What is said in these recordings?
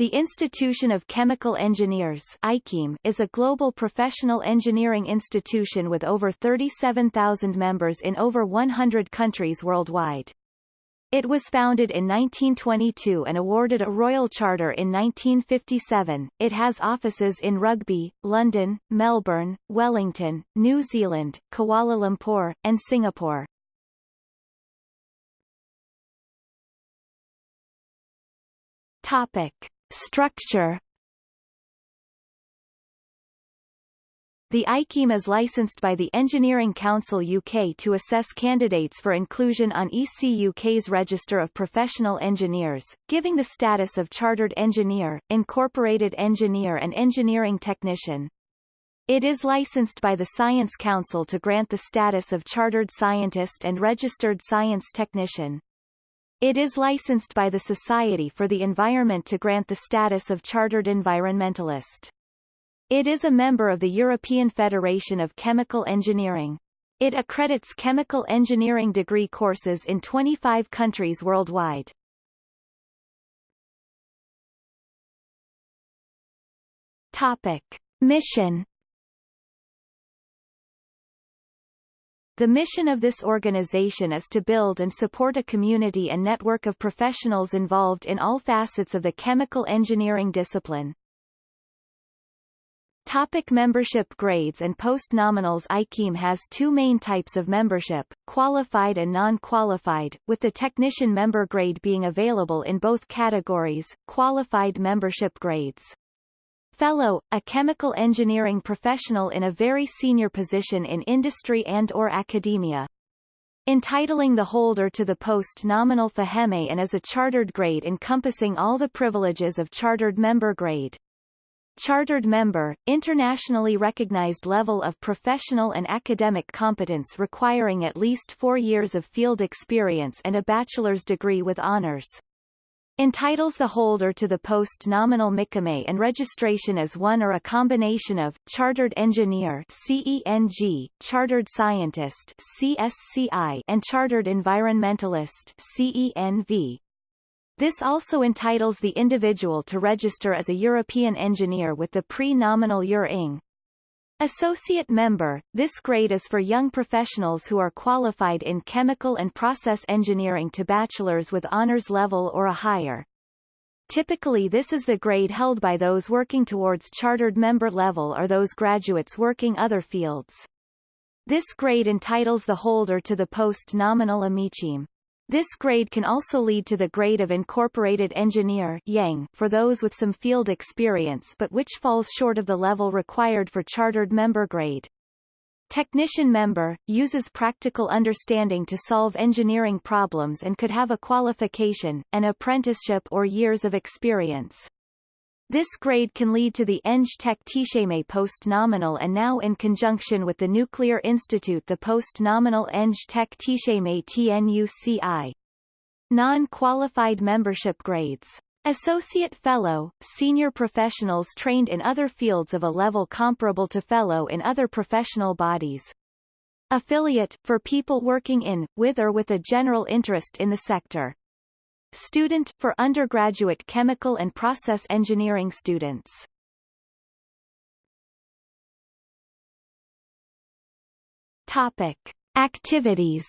The Institution of Chemical Engineers is a global professional engineering institution with over 37,000 members in over 100 countries worldwide. It was founded in 1922 and awarded a Royal Charter in 1957. It has offices in Rugby, London, Melbourne, Wellington, New Zealand, Kuala Lumpur, and Singapore. Topic. Structure The IChemE is licensed by the Engineering Council UK to assess candidates for inclusion on EC UK's Register of Professional Engineers, giving the status of Chartered Engineer, Incorporated Engineer and Engineering Technician. It is licensed by the Science Council to grant the status of Chartered Scientist and Registered Science Technician. It is licensed by the Society for the Environment to grant the status of Chartered Environmentalist. It is a member of the European Federation of Chemical Engineering. It accredits chemical engineering degree courses in 25 countries worldwide. Topic. Mission The mission of this organization is to build and support a community and network of professionals involved in all facets of the chemical engineering discipline. Topic membership grades and post-nominals IChemE has two main types of membership, qualified and non-qualified, with the technician member grade being available in both categories, qualified membership grades. Fellow, a chemical engineering professional in a very senior position in industry and or academia. Entitling the holder to the post nominal FIChemE and as a chartered grade encompassing all the privileges of chartered member grade. Chartered member, internationally recognized level of professional and academic competence requiring at least four years of field experience and a bachelor's degree with honors entitles the holder to the post nominal MIChemE and registration as one or a combination of Chartered Engineer CENG, Chartered Scientist CSCI, and Chartered Environmentalist CENV. This also entitles the individual to register as a European engineer with the pre-nominal EUR-ING. Associate member, this grade is for young professionals who are qualified in chemical and process engineering to bachelor's with honors level or a higher. Typically this is the grade held by those working towards chartered member level or those graduates working other fields. This grade entitles the holder to the post-nominal AMIChemE. This grade can also lead to the grade of Incorporated Engineer IEng for those with some field experience but which falls short of the level required for chartered member grade. Technician member, uses practical understanding to solve engineering problems and could have a qualification, an apprenticeship or years of experience. This grade can lead to the Eng Tech TIChemE post-nominal and now in conjunction with the Nuclear Institute the post-nominal Eng Tech TIChemE TNUCI. Non-qualified membership grades. Associate Fellow, senior professionals trained in other fields of a level comparable to Fellow in other professional bodies. Affiliate, for people working in, with or with a general interest in the sector. Student, for undergraduate chemical and process engineering students. Topic. Activities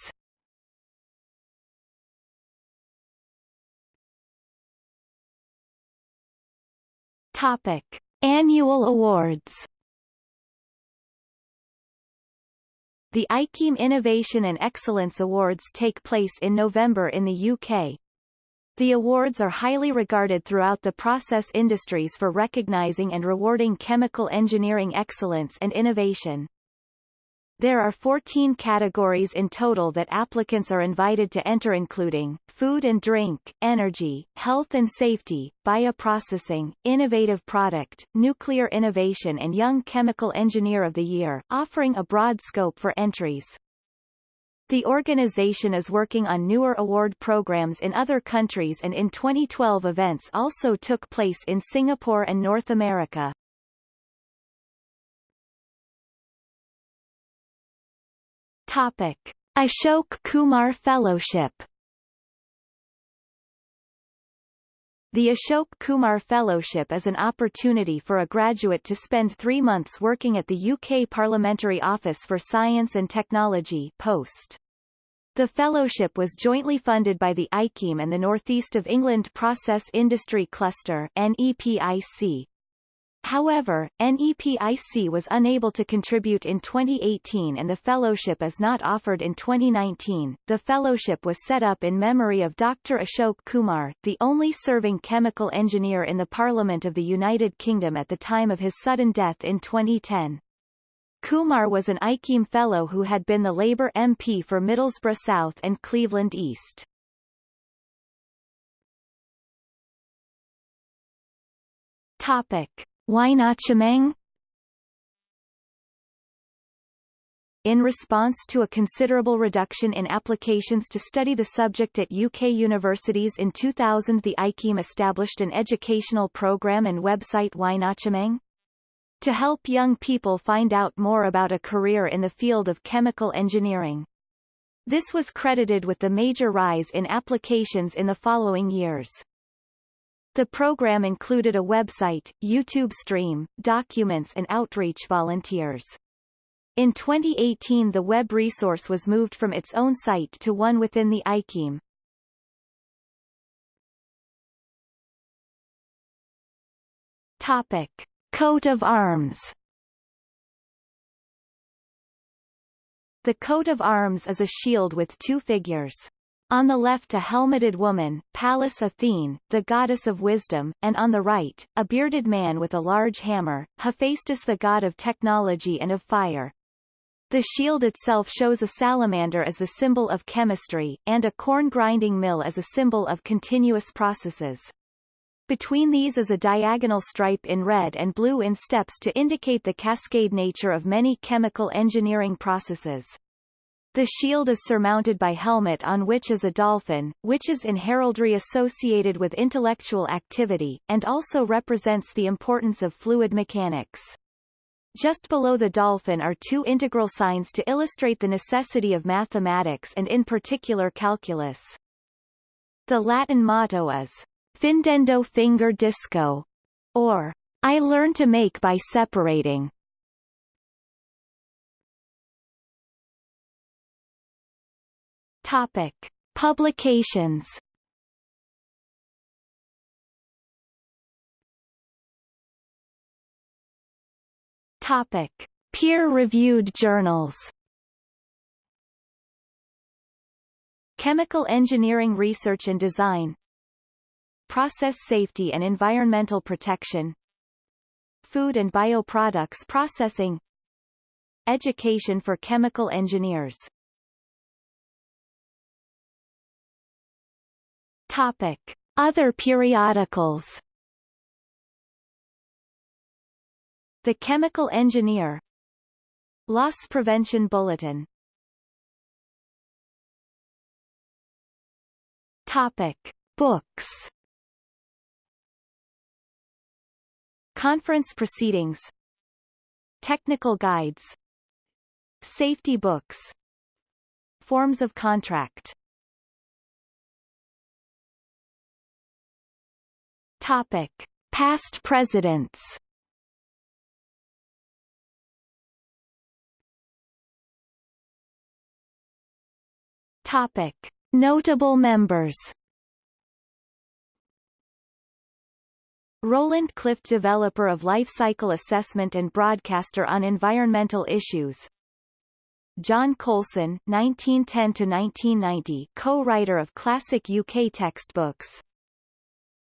Topic. Annual awards The IChemE Innovation and Excellence Awards take place in November in the UK, the awards are highly regarded throughout the process industries for recognizing and rewarding chemical engineering excellence and innovation. There are 14 categories in total that applicants are invited to enter including, food and drink, energy, health and safety, bioprocessing, innovative product, nuclear innovation and young chemical engineer of the year, offering a broad scope for entries. The organization is working on newer award programs in other countries and in 2012 events also took place in Singapore and North America. Topic. Ashok Kumar Fellowship The Ashok Kumar Fellowship is an opportunity for a graduate to spend three months working at the UK Parliamentary Office for Science and Technology post. The fellowship was jointly funded by the IChemE and the Northeast of England Process Industry Cluster NEPIC. However, NEPIC was unable to contribute in 2018 and the fellowship is not offered in 2019. The fellowship was set up in memory of Dr. Ashok Kumar, the only serving chemical engineer in the Parliament of the United Kingdom at the time of his sudden death in 2010. Kumar was an IChemE Fellow who had been the Labour MP for Middlesbrough South and Cleveland East. Topic. Weinachimeng In response to a considerable reduction in applications to study the subject at UK universities in 2000 the IChemE established an educational program and website whynotchemeng to help young people find out more about a career in the field of chemical engineering. This was credited with the major rise in applications in the following years. The program included a website, YouTube stream, documents and outreach volunteers. In 2018 the web resource was moved from its own site to one within the IChemE. Topic. Coat of arms The coat of arms is a shield with two figures. On the left a helmeted woman, Pallas Athene, the goddess of wisdom, and on the right, a bearded man with a large hammer, Hephaestus the god of technology and of fire. The shield itself shows a salamander as the symbol of chemistry, and a corn grinding mill as a symbol of continuous processes. Between these is a diagonal stripe in red and blue in steps to indicate the cascade nature of many chemical engineering processes. The shield is surmounted by helmet on which is a dolphin, which is in heraldry associated with intellectual activity, and also represents the importance of fluid mechanics. Just below the dolphin are two integral signs to illustrate the necessity of mathematics and in particular calculus. The Latin motto is, Findendo fingere disco, or I learn to make by separating. Topic: Publications. Topic: Peer-reviewed journals. Chemical Engineering Research and Design. Process Safety and Environmental Protection. Food and Bioproducts Processing. Education for Chemical Engineers Topic. Other periodicals. The Chemical Engineer. Loss Prevention Bulletin. Topic. Books. Conference proceedings. Technical guides. Safety books. Forms of contract Topic. Past presidents Topic. Notable members Roland Clift developer of life cycle assessment and broadcaster on environmental issues John Coulson 1910 to 1990 co-writer of classic UK textbooks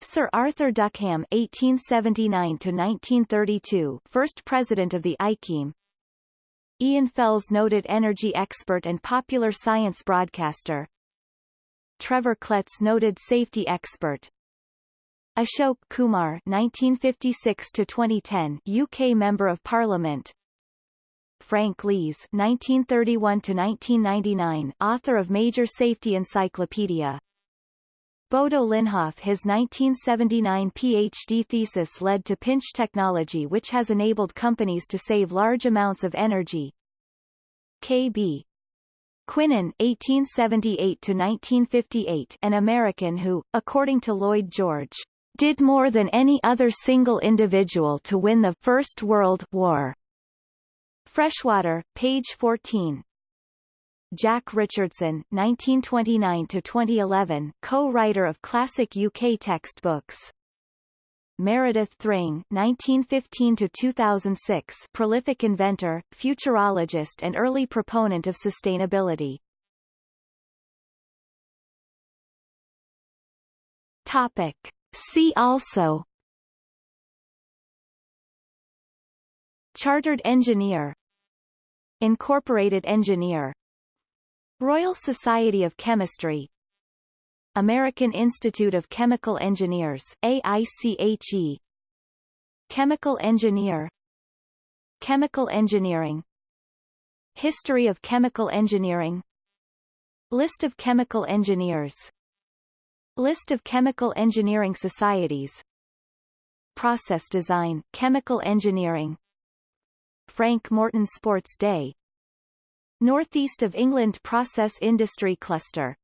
Sir Arthur Duckham (1879–1932), first president of the IChemE. Ian Fells, noted energy expert and popular science broadcaster. Trevor Kletz, noted safety expert. Ashok Kumar (1956–2010), UK Member of Parliament. Frank Lees (1931–1999), author of Major Safety Encyclopedia. Bodo Linnhoff his 1979 PhD thesis led to pinch technology which has enabled companies to save large amounts of energy. K.B. Quinan (1878–1958), an American who, according to Lloyd George, did more than any other single individual to win the First World War. Freshwater, page 14. Jack Richardson, 1929–2011, co-writer of classic UK textbooks. Meredith Thring, 1915–2006, prolific inventor, futurologist and early proponent of sustainability. Topic. See also Chartered engineer Incorporated engineer Royal Society of Chemistry. American Institute of Chemical Engineers AICHE Chemical engineer. Chemical engineering. History of chemical engineering. List of chemical engineers. List of chemical engineering societies. Process design, chemical engineering. Frank Morton Sports Day Northeast of England Process Industry Cluster